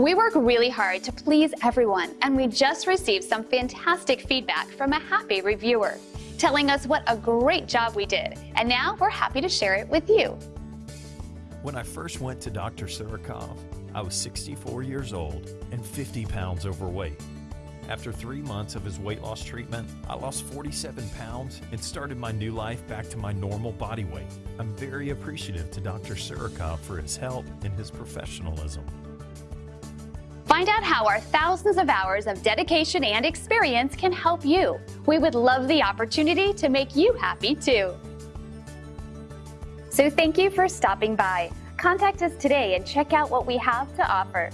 We work really hard to please everyone, and we just received some fantastic feedback from a happy reviewer, telling us what a great job we did, and now we're happy to share it with you. When I first went to Dr. Surikov, I was 64 years old and 50 pounds overweight. After three months of his weight loss treatment, I lost 47 pounds and started my new life back to my normal body weight. I'm very appreciative to Dr. Surikov for his help and his professionalism. Find out how our thousands of hours of dedication and experience can help you. We would love the opportunity to make you happy too. So thank you for stopping by. Contact us today and check out what we have to offer.